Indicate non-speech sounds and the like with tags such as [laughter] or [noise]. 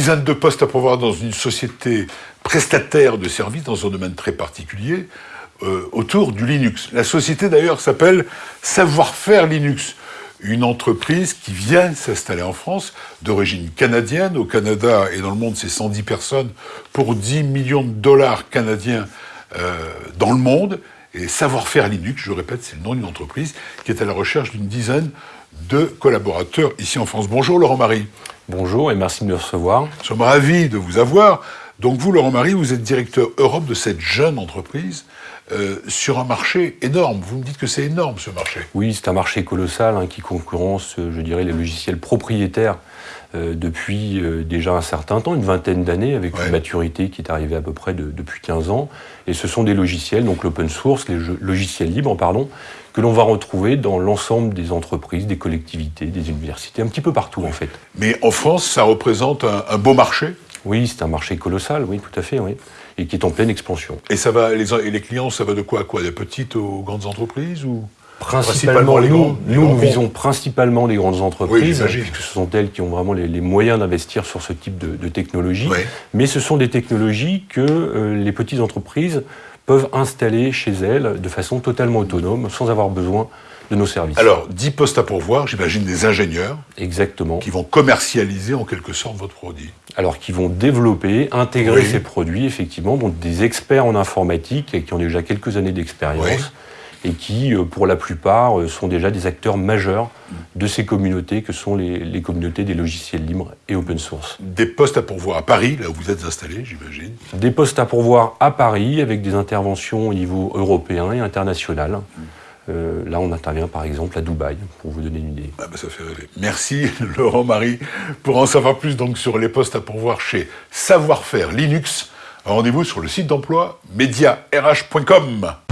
dizaine de postes à pourvoir dans une société prestataire de services dans un domaine très particulier euh, autour du Linux. La société d'ailleurs s'appelle Savoir-faire Linux une entreprise qui vient s'installer en France, d'origine canadienne. Au Canada et dans le monde, c'est 110 personnes pour 10 millions de dollars canadiens euh, dans le monde. Et Savoir-faire Linux, je répète, c'est le nom d'une entreprise qui est à la recherche d'une dizaine de collaborateurs ici en France. Bonjour Laurent Marie. Bonjour et merci de me recevoir. Nous sommes ravis de vous avoir. Donc vous, Laurent Marie, vous êtes directeur Europe de cette jeune entreprise euh, sur un marché énorme. Vous me dites que c'est énorme ce marché. Oui, c'est un marché colossal hein, qui concurrence, euh, je dirais, les logiciels propriétaires euh, depuis déjà un certain temps, une vingtaine d'années, avec une maturité qui est arrivée à peu près depuis 15 ans. Et ce sont des logiciels, donc l'open source, les logiciels libres, pardon, que l'on va retrouver dans l'ensemble des entreprises, des collectivités, des universités, un petit peu partout en fait. Mais en France, ça représente un beau marché? Oui, c'est un marché colossal, oui, tout à fait, oui, et qui est en pleine expansion. Et ça va, les, et les clients, ça va de quoi à quoi? Des petites aux grandes entreprises ou Principalement, les nous, nous, visons principalement les grandes entreprises, puisque ce sont elles qui ont vraiment les, moyens d'investir sur ce type de, technologie. Mais ce sont des technologies que euh, les petites entreprises peuvent installer chez elles de façon totalement autonome, sans avoir besoin de nos services. Alors, 10 postes à pourvoir, j'imagine des ingénieurs. Exactement. Qui vont commercialiser en quelque sorte votre produit. Alors, qui vont développer, intégrer ces produits, effectivement, donc des experts en informatique et qui ont déjà quelques années d'expérience. Et qui, euh, pour la plupart, euh, sont déjà des acteurs majeurs de ces communautés que sont les, les communautés des logiciels libres et open source. Des postes à pourvoir à Paris, là où vous êtes installé, j'imagine Des postes à pourvoir à Paris avec des interventions au niveau européen et international. Mm. Euh, là, on intervient par exemple à Dubaï, pour vous donner une idée. Ah bah, ça fait rêver. Merci [laughs] Laurent Marie. Pour en savoir plus donc sur les postes à pourvoir chez Savoir-faire Linux, rendez-vous sur le site d'emploi mediarh.com.